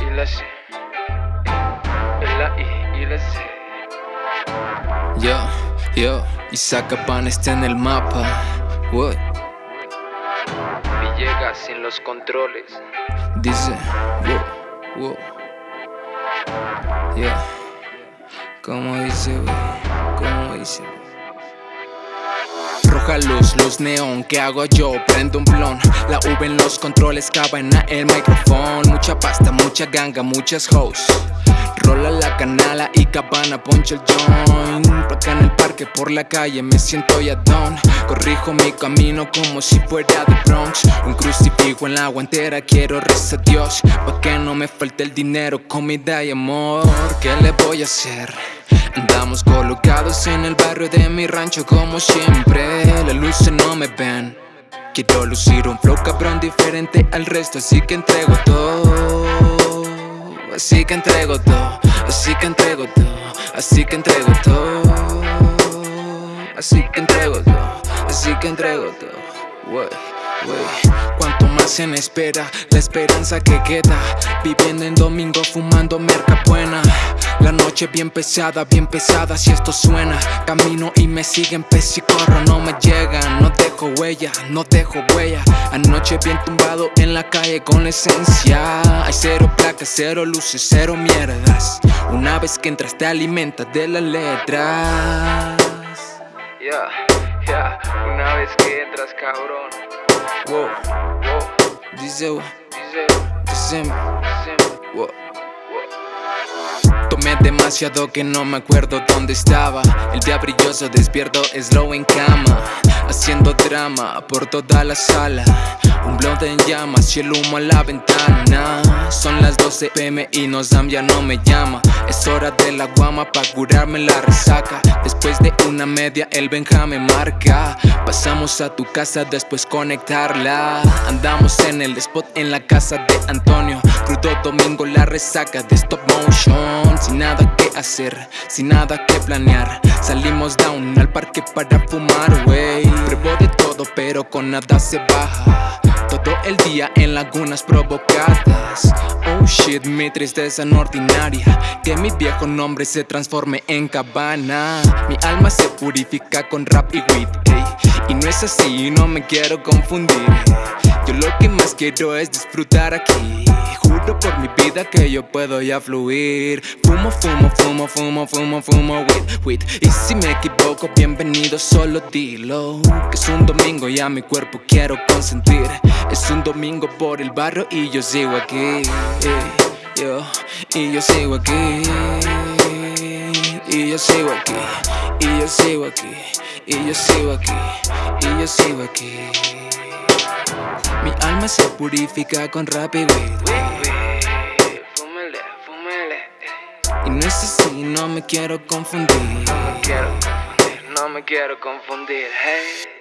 S, la I y la C. Yo, yo, y Zacapan está en el mapa. What? llega sin los controles. Dice, wow, wow. Yeah. Como dice, wey, como dice. Luz, luz neón, ¿qué hago yo? Prendo un blon, la V en los controles, cabana el micrófono Mucha pasta, mucha ganga, muchas hoes. Rola la canala y cabana, poncho el joint. Acá en el parque, por la calle, me siento ya don Corrijo mi camino como si fuera de Bronx. Un crucifijo en la guantera, quiero rezar a Dios. Pa' que no me falte el dinero, comida y amor ¿Qué le voy a hacer? Andamos colocados en el barrio de mi rancho como siempre. Las luces no me ven. Quiero lucir un flow cabrón diferente al resto Así que entrego todo. Así que entrego todo. Así que entrego todo. Así que entrego todo. Así que entrego todo. Así que entrego todo. Cuanto más en espera, la esperanza que queda. Viviendo en domingo, fumando merca buena la noche bien pesada, bien pesada si esto suena. Camino y me siguen pez y corro, no me llegan. No dejo huella, no dejo huella. Anoche bien tumbado en la calle con la esencia. Hay cero placas, cero luces, cero mierdas. Una vez que entras te alimentas de las letras. Ya, ya, una vez que entras cabrón. Wow, wow, dice, dice, dice, dice, wow Demasiado que no me acuerdo dónde estaba. El día brilloso despierto slow en cama Haciendo drama por toda la sala. Un blond en llamas y el humo a la ventana. Son las 12 pm y Nozam ya no me llama. Es hora de la guama pa' curarme la resaca. Después de una media el Benja marca. Pasamos a tu casa después conectarla. Andamos en el spot en la casa de Antonio Crudo domingo la resaca de stop motion. Sin nada que hacer, sin nada que planear. Salimos down al parque para fumar, wey Pruebo de todo pero con nada se baja. Todo el día en lagunas provocadas. Oh shit, mi tristeza no ordinaria. Que mi viejo nombre se transforme en cabana. Mi alma se purifica con rap y weed Y no es así, no me quiero confundir. Yo lo que más quiero es disfrutar aquí Por mi vida que yo puedo ya fluir. Fumo, fumo, fumo, fumo, fumo, fumo, weed, weed Y si me equivoco, bienvenido, solo dilo. Que es un domingo y a mi cuerpo quiero consentir. Es un domingo por el barrio y yo sigo aquí. Yo, Y yo sigo aquí. Y yo sigo aquí. Y yo sigo aquí. Y yo sigo aquí. Y yo sigo aquí alma se purifica con rap y Y no es así, no me quiero confundir. No me quiero confundir, no me quiero confundir, hey.